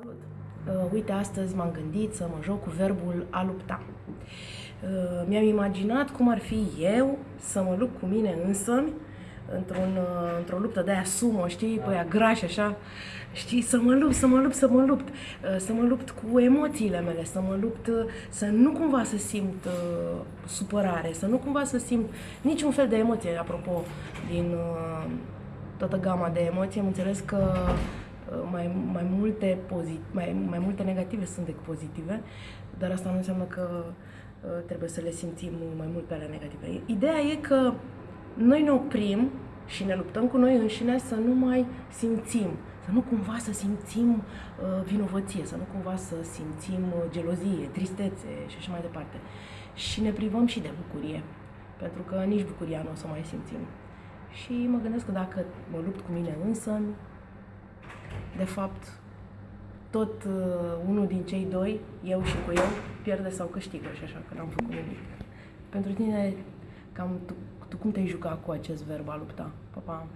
Salut! Uh, uite, astăzi m-am gândit să mă joc cu verbul a lupta. Uh, mi-am imaginat cum ar fi eu să mă lupt cu mine însă într-un, uh, într-o luptă de aia sumă, știi, pe aia grași așa, știi, să mă lupt, să mă lupt, să mă lupt, uh, să mă lupt cu emoțiile mele, să mă lupt, uh, să nu cumva să simt uh, supărare, să nu cumva să simt niciun fel de emoție, apropo, din uh, toată gama de emoții, am înțeles că uh, mai, mai, multe pozit- mai, mai multe negative sunt decât pozitive, dar asta nu înseamnă că uh, trebuie să le simțim mai mult pe ale negative. Ideea e că noi ne oprim și ne luptăm cu noi înșine să nu mai simțim, să nu cumva să simțim uh, vinovăție, să nu cumva să simțim uh, gelozie, tristețe și așa mai departe. Și ne privăm și de bucurie, pentru că nici bucuria nu o să mai simțim. Și mă gândesc că dacă mă lupt cu mine însă, de fapt, tot uh, unul din cei doi, eu și cu eu, pierde sau câștigă și așa că n-am făcut nimic. Pentru tine, cam tu, tu cum te-ai jucat cu acest verb a lupta? Pa, pa!